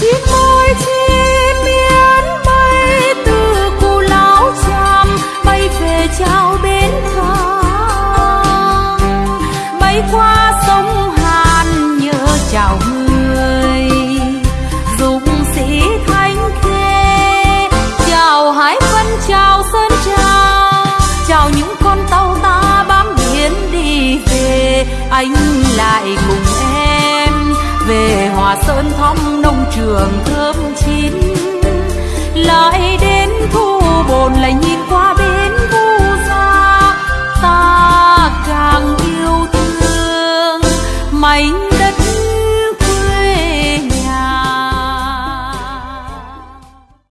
chim môi chim miến bay từ cù lao chàm, bay về trao bến cảng. Bay qua sông hàn nhớ chào người dũng sĩ thánh khê. Chào hải vân, chào sơn trà, chào những con tàu về hòa sơn thăm nông trường thơm chín. Lại đến thu bồn lại nhìn qua bến thu ra ta càng yêu thương. Mảnh